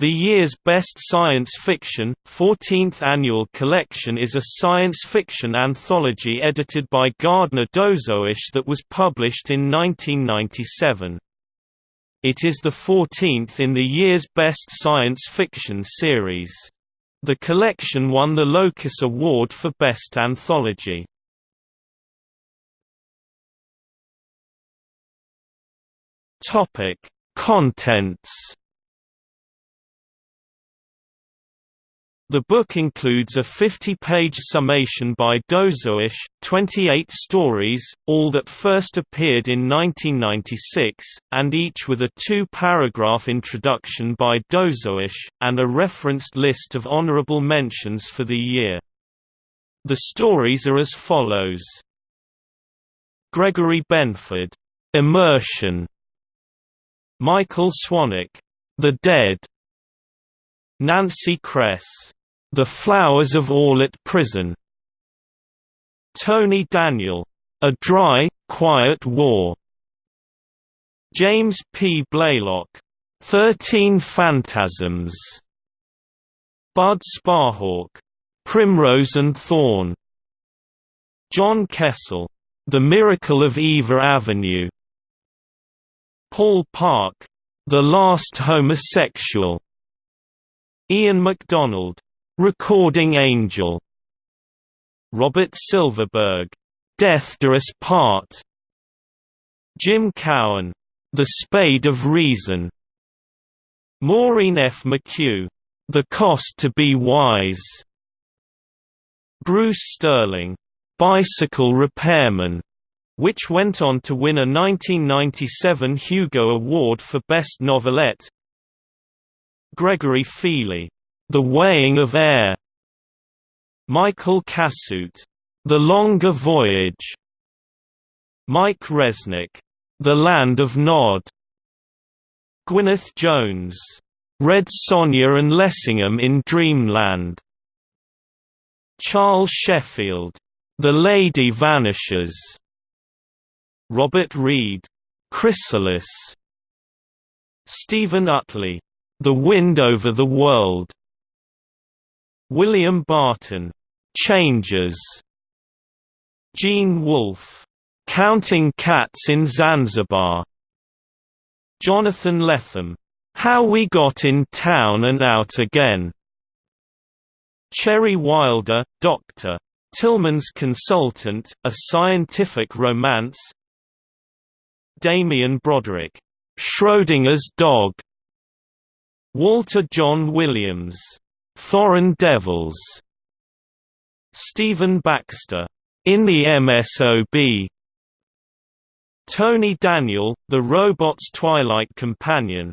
The year's Best Science Fiction, 14th annual collection is a science fiction anthology edited by Gardner Dozois that was published in 1997. It is the 14th in the year's Best Science Fiction series. The collection won the Locus Award for Best Anthology. Contents The book includes a 50-page summation by Dozois, 28 stories, all that first appeared in 1996, and each with a two-paragraph introduction by Dozois, and a referenced list of honorable mentions for the year. The stories are as follows. Gregory Benford, Immersion. Michael Swanwick, The Dead. Nancy Kress, the Flowers of Aulit Prison Tony Daniel. A Dry, Quiet War James P. Blaylock. Thirteen Phantasms Bud Sparhawk. Primrose and Thorn John Kessel. The Miracle of Ivar Avenue Paul Park. The Last Homosexual Ian McDonald. Recording Angel. Robert Silverberg, Death Us Part. Jim Cowan, The Spade of Reason. Maureen F. McHugh, The Cost to Be Wise. Bruce Sterling, Bicycle Repairman, which went on to win a 1997 Hugo Award for Best Novelette. Gregory Feeley the Weighing of Air. Michael Cassutt, The Longer Voyage. Mike Resnick, The Land of Nod. Gwyneth Jones, Red Sonja and Lessingham in Dreamland. Charles Sheffield, The Lady Vanishes Robert Reed, Chrysalis. Steven Utley, The Wind Over the World William Barton, Changes. Gene Wolfe, Counting Cats in Zanzibar. Jonathan Lethem, How We Got in Town and Out Again. Cherry Wilder, Dr. Tillman's Consultant, A Scientific Romance Damien Broderick, Schrodinger's Dog Walter Jon Williams Foreign Devils, Stephen Baxter, In the MSOB, Tony Daniel, The Robot's Twilight Companion,